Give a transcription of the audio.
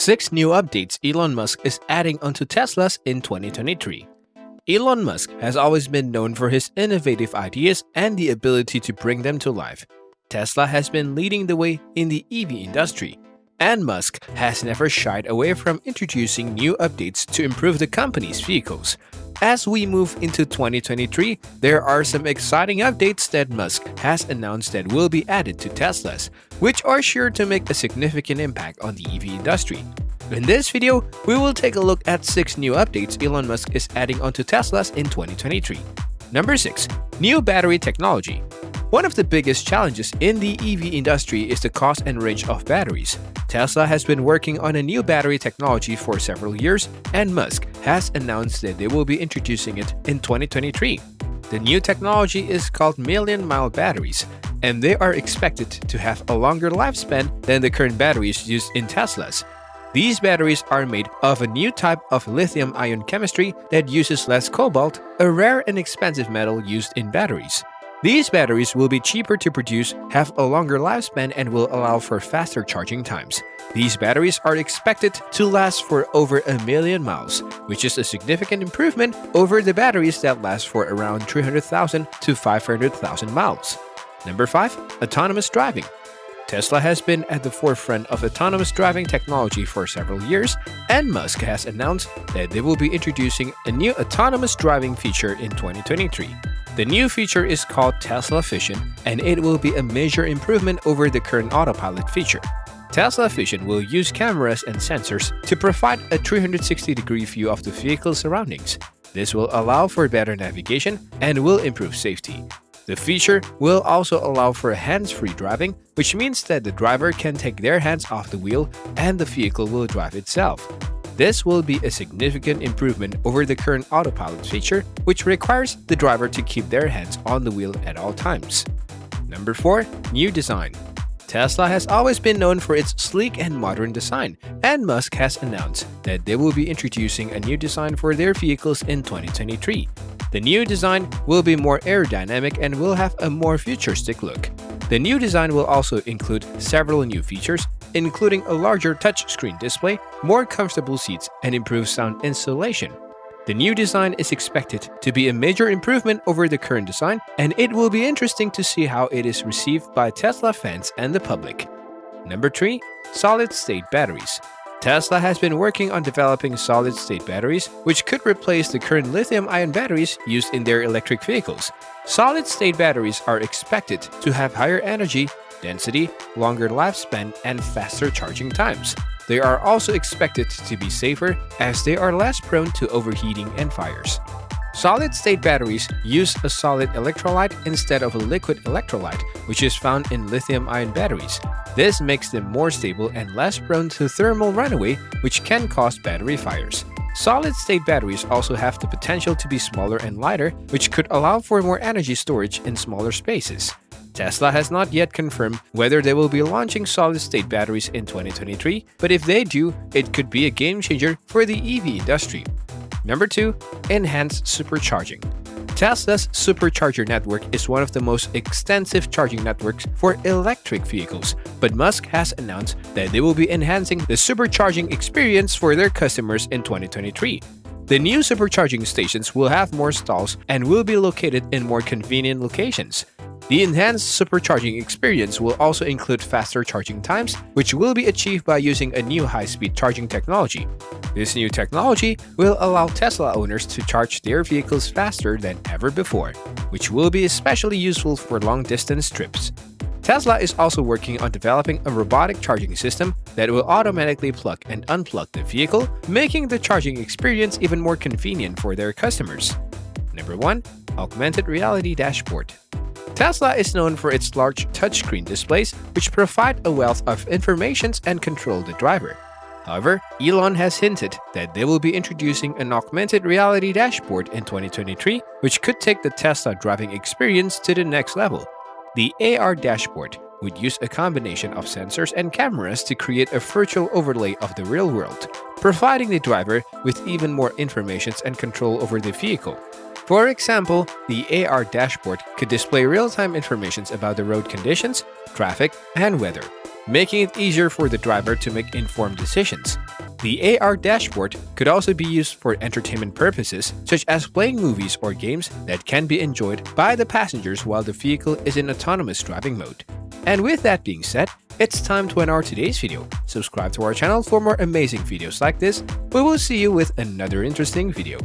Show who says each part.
Speaker 1: Six new updates Elon Musk is adding onto Teslas in 2023. Elon Musk has always been known for his innovative ideas and the ability to bring them to life. Tesla has been leading the way in the EV industry, and Musk has never shied away from introducing new updates to improve the company's vehicles. As we move into 2023, there are some exciting updates that Musk has announced that will be added to Teslas, which are sure to make a significant impact on the EV industry. In this video, we will take a look at 6 new updates Elon Musk is adding onto Teslas in 2023. Number 6. New Battery Technology one of the biggest challenges in the EV industry is the cost and range of batteries. Tesla has been working on a new battery technology for several years, and Musk has announced that they will be introducing it in 2023. The new technology is called million mile batteries, and they are expected to have a longer lifespan than the current batteries used in Teslas. These batteries are made of a new type of lithium ion chemistry that uses less cobalt, a rare and expensive metal used in batteries. These batteries will be cheaper to produce, have a longer lifespan, and will allow for faster charging times. These batteries are expected to last for over a million miles, which is a significant improvement over the batteries that last for around 300,000 to 500,000 miles. Number 5. Autonomous Driving Tesla has been at the forefront of autonomous driving technology for several years, and Musk has announced that they will be introducing a new autonomous driving feature in 2023. The new feature is called Tesla Vision, and it will be a major improvement over the current autopilot feature. Tesla Vision will use cameras and sensors to provide a 360-degree view of the vehicle's surroundings. This will allow for better navigation and will improve safety. The feature will also allow for hands-free driving, which means that the driver can take their hands off the wheel and the vehicle will drive itself. This will be a significant improvement over the current autopilot feature, which requires the driver to keep their hands on the wheel at all times. Number 4. New Design Tesla has always been known for its sleek and modern design, and Musk has announced that they will be introducing a new design for their vehicles in 2023. The new design will be more aerodynamic and will have a more futuristic look. The new design will also include several new features including a larger touchscreen display, more comfortable seats, and improved sound insulation. The new design is expected to be a major improvement over the current design, and it will be interesting to see how it is received by Tesla fans and the public. Number 3. Solid-state batteries Tesla has been working on developing solid-state batteries, which could replace the current lithium-ion batteries used in their electric vehicles. Solid-state batteries are expected to have higher energy, density, longer lifespan, and faster charging times. They are also expected to be safer as they are less prone to overheating and fires. Solid-state batteries use a solid electrolyte instead of a liquid electrolyte, which is found in lithium-ion batteries. This makes them more stable and less prone to thermal runaway, which can cause battery fires. Solid-state batteries also have the potential to be smaller and lighter, which could allow for more energy storage in smaller spaces. Tesla has not yet confirmed whether they will be launching solid-state batteries in 2023, but if they do, it could be a game changer for the EV industry. Number 2. Enhanced Supercharging Tesla's supercharger network is one of the most extensive charging networks for electric vehicles, but Musk has announced that they will be enhancing the supercharging experience for their customers in 2023. The new supercharging stations will have more stalls and will be located in more convenient locations. The enhanced supercharging experience will also include faster charging times, which will be achieved by using a new high-speed charging technology. This new technology will allow Tesla owners to charge their vehicles faster than ever before, which will be especially useful for long-distance trips. Tesla is also working on developing a robotic charging system that will automatically plug and unplug the vehicle, making the charging experience even more convenient for their customers. Number 1. Augmented Reality Dashboard Tesla is known for its large touchscreen displays, which provide a wealth of information and control the driver. However, Elon has hinted that they will be introducing an augmented reality dashboard in 2023, which could take the Tesla driving experience to the next level. The AR dashboard would use a combination of sensors and cameras to create a virtual overlay of the real world, providing the driver with even more information and control over the vehicle. For example, the AR dashboard could display real-time information about the road conditions, traffic, and weather, making it easier for the driver to make informed decisions. The AR dashboard could also be used for entertainment purposes, such as playing movies or games that can be enjoyed by the passengers while the vehicle is in autonomous driving mode. And with that being said, it's time to end our today's video. Subscribe to our channel for more amazing videos like this. We will see you with another interesting video.